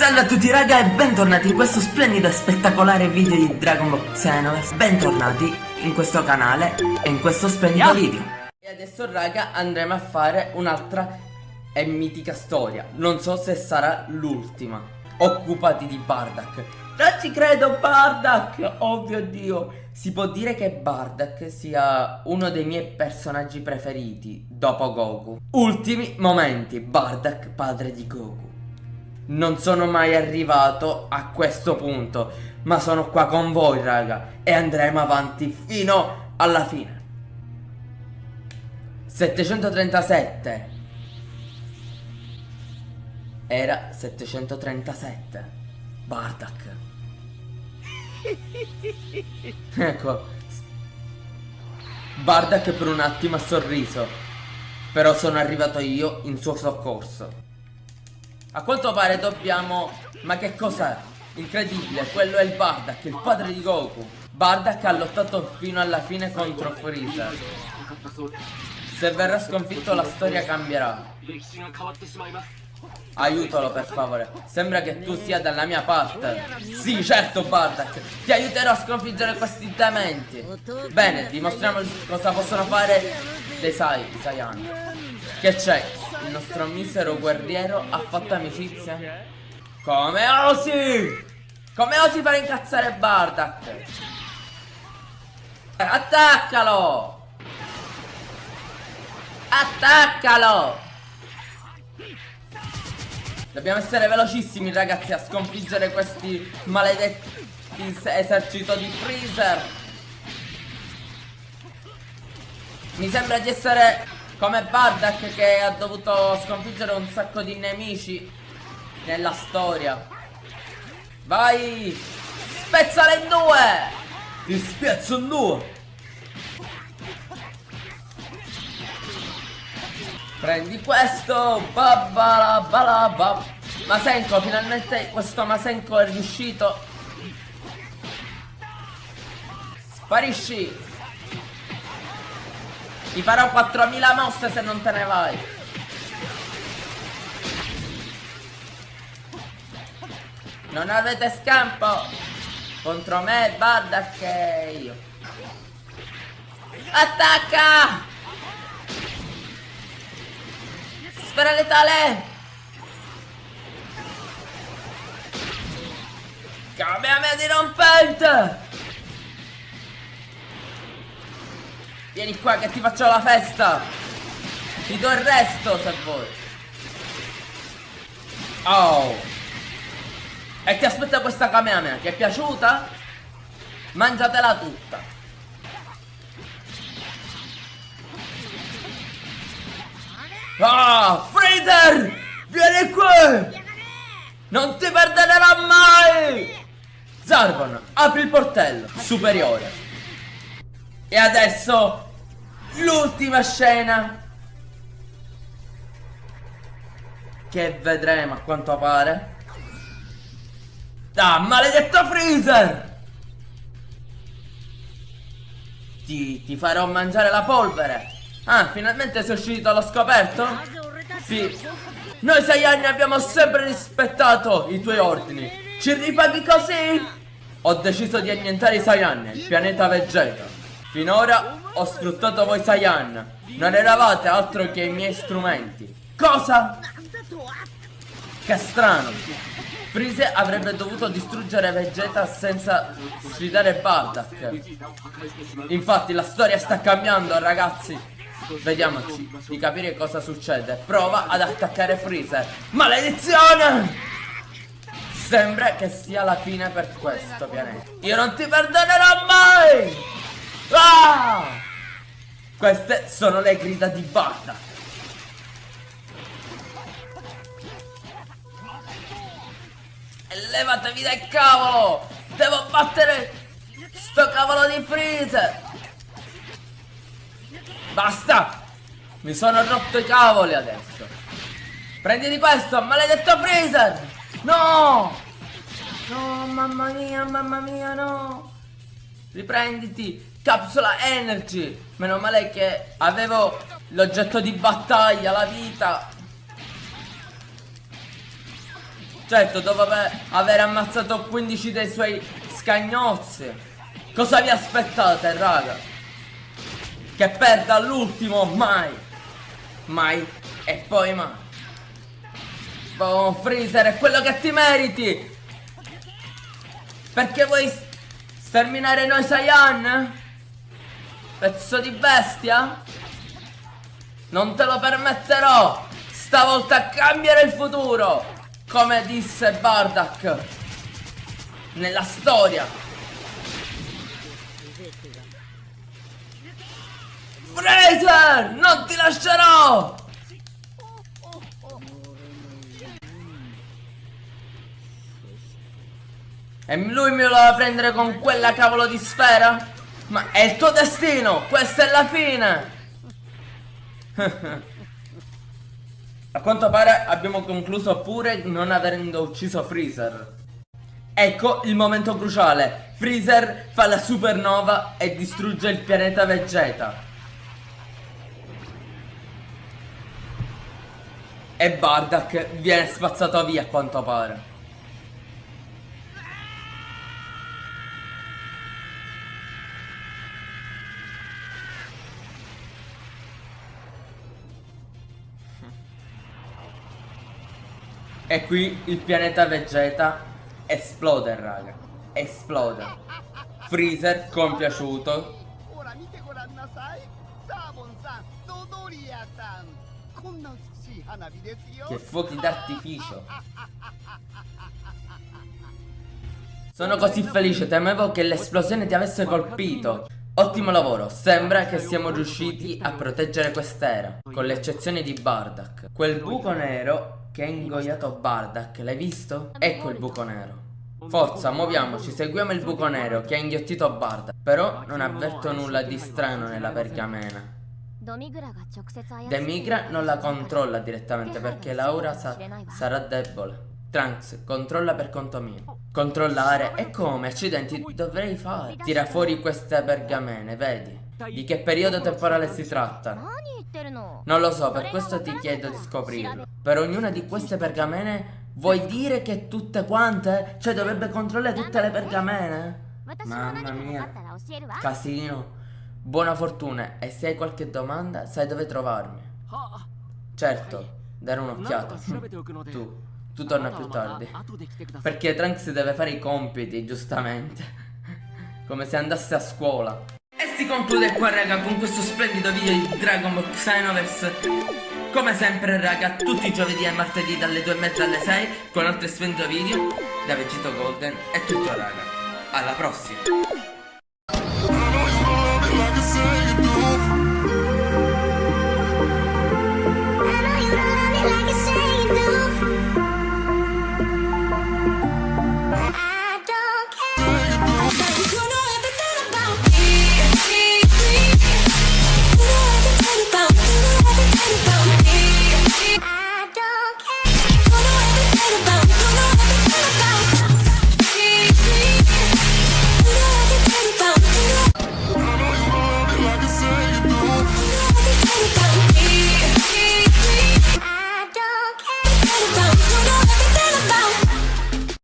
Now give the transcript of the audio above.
Salve a tutti raga e bentornati in questo splendido e spettacolare video di Dragon Ball Xenoverse. Bentornati in questo canale e in questo splendido video. E adesso raga andremo a fare un'altra e mitica storia. Non so se sarà l'ultima. Occupati di Bardak. Non ci credo Bardak! Oh mio dio. Si può dire che Bardak sia uno dei miei personaggi preferiti Dopo Goku. Ultimi momenti Bardak padre di Goku non sono mai arrivato a questo punto, ma sono qua con voi, raga, e andremo avanti fino alla fine. 737 Era 737 Bardak Ecco. Bardak per un attimo ha sorriso Però sono arrivato io in suo soccorso a quanto pare dobbiamo... Ma che cos'è? Incredibile, quello è il Bardak, il padre di Goku. Bardak ha lottato fino alla fine contro Freezer. Se verrà sconfitto la storia cambierà. Aiutalo per favore. Sembra che tu sia dalla mia parte. Sì, certo Bardak. Ti aiuterò a sconfiggere questi dementi. Bene, dimostriamo cosa possono fare dei Sai, Saiyan. Che c'è? Il nostro misero guerriero ha fatto amicizia? Come osi? Come osi fare incazzare Bardak? Attaccalo! Attaccalo! Dobbiamo essere velocissimi ragazzi a sconfiggere questi maledetti esercito di Freezer Mi sembra di essere come Bardak che ha dovuto sconfiggere un sacco di nemici nella storia. Vai! Spezzala in due! Ti spezzo in due! Prendi questo! Babbala balaba! Masenko, finalmente questo Masenko è riuscito! Sparisci! Ti farò 4000 mosse se non te ne vai. Non avete scampo contro me, Barda che io. Attacca! Sfera letale! Kamehameha dirompente! Vieni qua che ti faccio la festa Ti do il resto se vuoi Oh E ti aspetta questa Kamehameha Ti è piaciuta? Mangiatela tutta Ah, Freezer! Vieni qui! Non ti perderò mai! Zarbon, apri il portello superiore. E adesso l'ultima scena. Che vedremo a quanto pare. Ah, maledetto Freezer! Ti, ti farò mangiare la polvere. Ah, finalmente sei uscito allo scoperto? Sì. Noi sei anni abbiamo sempre rispettato i tuoi ordini. Ci ripaghi così? Ho deciso di annientare i Saiyan, il pianeta Vegeta Finora ho sfruttato voi Saiyan. Non eravate altro che i miei strumenti. Cosa? Che strano. Freeze avrebbe dovuto distruggere Vegeta senza sfidare Bardak. Infatti la storia sta cambiando ragazzi. Vediamoci di capire cosa succede. Prova ad attaccare Freezer. Maledizione! Sembra che sia la fine per questo pianeta. Io non ti perdonerò mai! Ah! Queste sono le grida di Barda. Levatevi dal cavolo! Devo battere sto cavolo di freezer! Basta! Mi sono rotto i cavoli adesso! Prenditi questo, maledetto freezer! No! No, mamma mia, mamma mia, no! Riprenditi! Capsula Energy Meno male che avevo l'oggetto di battaglia, la vita Certo, dopo aver ammazzato 15 dei suoi scagnozzi. Cosa vi aspettate, raga? Che perda all'ultimo? Mai. Mai. E poi mai. Oh, Freezer, è quello che ti meriti. Perché vuoi sterminare noi Saiyan? Pezzo di bestia? Non te lo permetterò! Stavolta cambierà il futuro! Come disse Bardak nella storia. Fraser! Non ti lascerò! E lui me lo va a prendere con quella cavolo di sfera? Ma è il tuo destino! Questa è la fine! A quanto pare abbiamo concluso pure non avendo ucciso Freezer. Ecco il momento cruciale. Freezer fa la supernova e distrugge il pianeta Vegeta. E Bardak viene spazzato via a quanto pare. E qui il pianeta Vegeta esplode, raga. Esplode. Freezer compiaciuto. Che fuochi d'artificio. Sono così felice, temevo che l'esplosione ti avesse colpito. Ottimo lavoro, sembra che siamo riusciti a proteggere quest'era, con l'eccezione di Bardak. Quel buco nero che ha ingoiato Bardak, l'hai visto? Ecco il buco nero. Forza, muoviamoci, seguiamo il buco nero che ha inghiottito Bardak. Però non avverto nulla di strano nella pergamena. Demigra non la controlla direttamente perché Laura sa sarà debole. Trunks, controlla per conto mio. Controllare? E come? Accidenti, dovrei fare. Tira fuori queste pergamene, vedi? Di che periodo temporale si tratta? Non lo so, per questo ti chiedo di scoprirlo. Per ognuna di queste pergamene vuoi dire che tutte quante? Cioè dovrebbe controllare tutte le pergamene? Mamma mia. Casino. Buona fortuna e se hai qualche domanda sai dove trovarmi. Certo, dare un'occhiata. tu, tu torna più tardi. Perché Trunks deve fare i compiti, giustamente. Come se andasse a scuola. Si conclude qua raga con questo splendido video di Dragon Ball Xenoverse. Come sempre raga tutti i giovedì e martedì dalle 2 e mezza alle 6 Con altri splendido video da Vegito Golden È tutto raga. Alla prossima